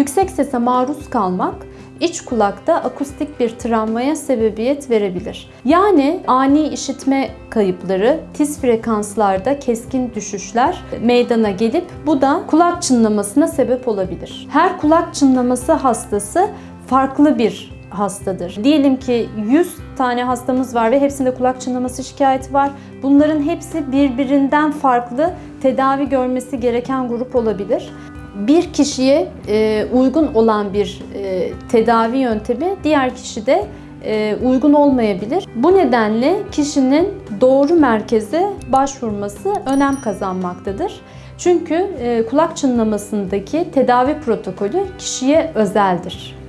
Yüksek sese maruz kalmak iç kulakta akustik bir travmaya sebebiyet verebilir. Yani ani işitme kayıpları, tiz frekanslarda keskin düşüşler meydana gelip bu da kulak çınlamasına sebep olabilir. Her kulak çınlaması hastası farklı bir hastadır. Diyelim ki 100 tane hastamız var ve hepsinde kulak çınlaması şikayeti var. Bunların hepsi birbirinden farklı tedavi görmesi gereken grup olabilir bir kişiye e, uygun olan bir e, tedavi yöntemi diğer kişide e, uygun olmayabilir. Bu nedenle kişinin doğru merkeze başvurması önem kazanmaktadır. Çünkü kulak çınlamasındaki tedavi protokolü kişiye özeldir.